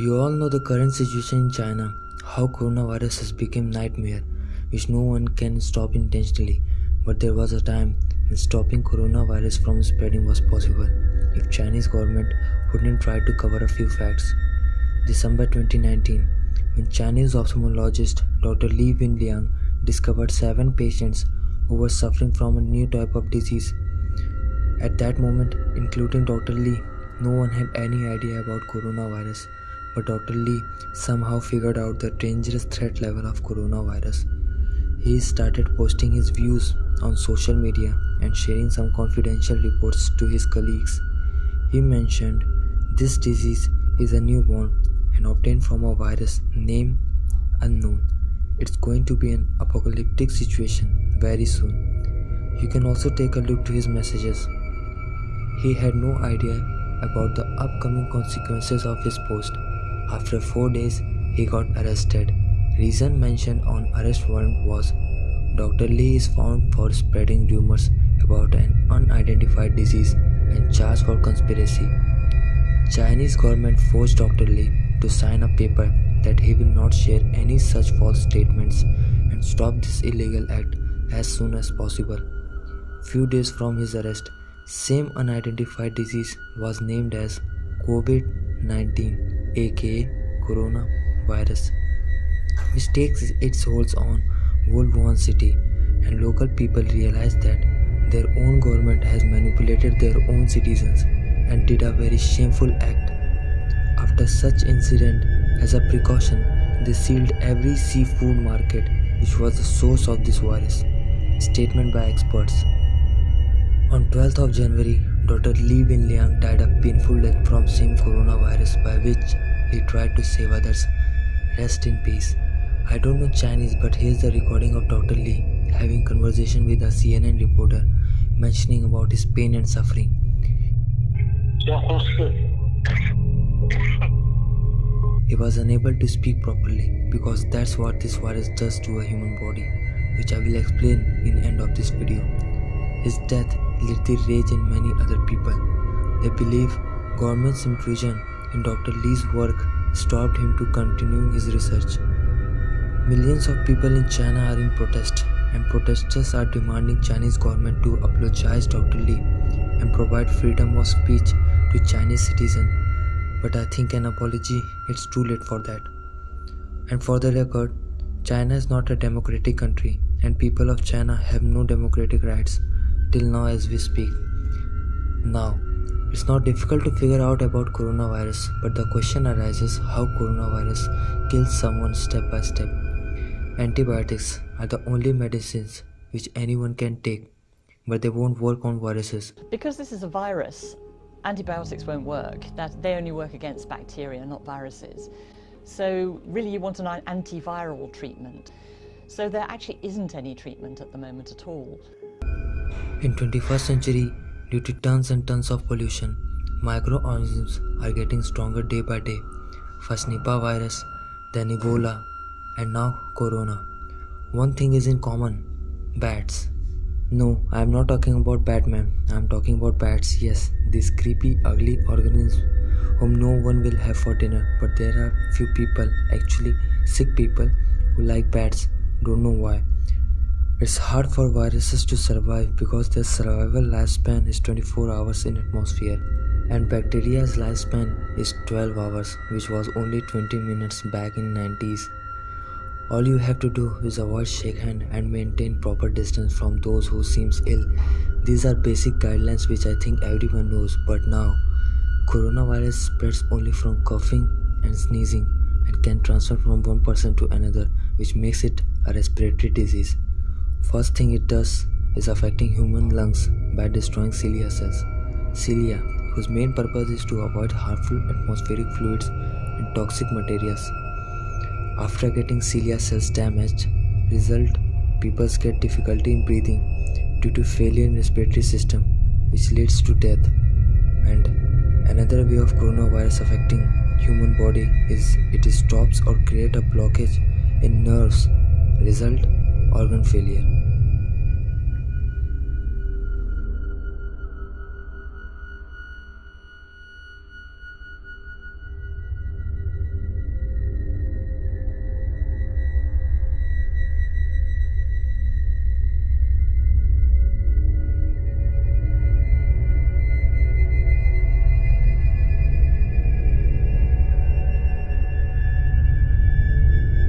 You all know the current situation in China, how coronavirus has become nightmare, which no one can stop intentionally. But there was a time when stopping coronavirus from spreading was possible if Chinese government wouldn't try to cover a few facts. December 2019, when Chinese ophthalmologist Dr. Li Wenliang discovered seven patients who were suffering from a new type of disease. At that moment, including Dr. Li, no one had any idea about coronavirus but Dr. Li somehow figured out the dangerous threat level of coronavirus. He started posting his views on social media and sharing some confidential reports to his colleagues. He mentioned this disease is a newborn and obtained from a virus name unknown. It's going to be an apocalyptic situation very soon. You can also take a look to his messages. He had no idea about the upcoming consequences of his post after four days, he got arrested. Reason mentioned on arrest warrant was Dr. Li is found for spreading rumors about an unidentified disease and charged for conspiracy. Chinese government forced Dr. Li to sign a paper that he will not share any such false statements and stop this illegal act as soon as possible. Few days from his arrest, same unidentified disease was named as COVID-19 aka coronavirus, which takes its hold on World Wuhan city, and local people realize that their own government has manipulated their own citizens and did a very shameful act. After such incident, as a precaution, they sealed every seafood market which was the source of this virus. Statement by experts. On 12th of January, Dr. Li Wenliang died a painful death from same coronavirus by which he tried to save others. Rest in peace. I don't know Chinese, but here's the recording of Dr. Li having conversation with a CNN reporter, mentioning about his pain and suffering. He was unable to speak properly because that's what this virus does to a human body, which I will explain in end of this video. His death lit the rage in many other people. They believe government's intrusion in Dr. Li's work stopped him to continuing his research. Millions of people in China are in protest and protesters are demanding Chinese government to apologize Dr. Li and provide freedom of speech to Chinese citizens. But I think an apology it's too late for that. And for the record, China is not a democratic country and people of China have no democratic rights till now as we speak. Now, it's not difficult to figure out about coronavirus, but the question arises how coronavirus kills someone step by step. Antibiotics are the only medicines which anyone can take, but they won't work on viruses. Because this is a virus, antibiotics won't work. That they only work against bacteria, not viruses. So really you want an antiviral treatment. So there actually isn't any treatment at the moment at all. In 21st century, Due to tons and tons of pollution, microorganisms are getting stronger day by day. First Nipah virus, then Ebola, and now Corona. One thing is in common bats. No, I am not talking about Batman. I am talking about bats. Yes, these creepy, ugly organisms whom no one will have for dinner. But there are few people, actually sick people, who like bats. Don't know why. It's hard for viruses to survive because their survival lifespan is 24 hours in atmosphere and bacteria's lifespan is 12 hours which was only 20 minutes back in 90s. All you have to do is avoid shake hand and maintain proper distance from those who seems ill. These are basic guidelines which I think everyone knows but now coronavirus spreads only from coughing and sneezing and can transfer from one person to another which makes it a respiratory disease. First thing it does is affecting human lungs by destroying cilia cells. Cilia, whose main purpose is to avoid harmful atmospheric fluids and toxic materials. After getting cilia cells damaged, result people get difficulty in breathing due to failure in respiratory system which leads to death. And another way of coronavirus affecting human body is it stops or create a blockage in nerves result organ failure